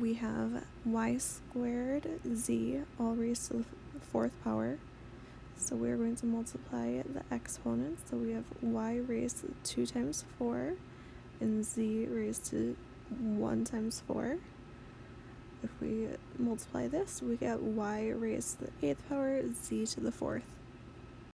we have y squared z all raised to the fourth power. So we're going to multiply the exponents. So we have y raised to 2 times 4 and z raised to 1 times 4. If we multiply this, we get y raised to the 8th power, z to the 4th.